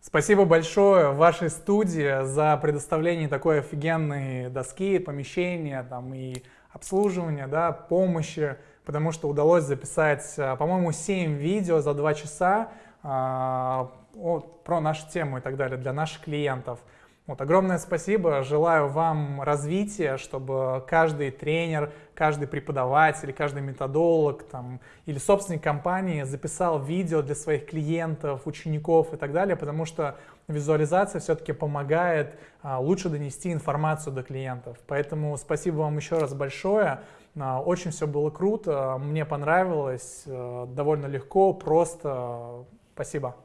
Спасибо большое вашей студии за предоставление такой офигенной доски, помещения там, и обслуживания, да, помощи, потому что удалось записать, а, по-моему, 7 видео за 2 часа а, про нашу тему и так далее для наших клиентов. Вот, огромное спасибо, желаю вам развития, чтобы каждый тренер, каждый преподаватель, каждый методолог там, или собственник компании записал видео для своих клиентов, учеников и так далее, потому что визуализация все-таки помогает а, лучше донести информацию до клиентов. Поэтому спасибо вам еще раз большое. А, очень все было круто, мне понравилось, а, довольно легко, просто. Спасибо.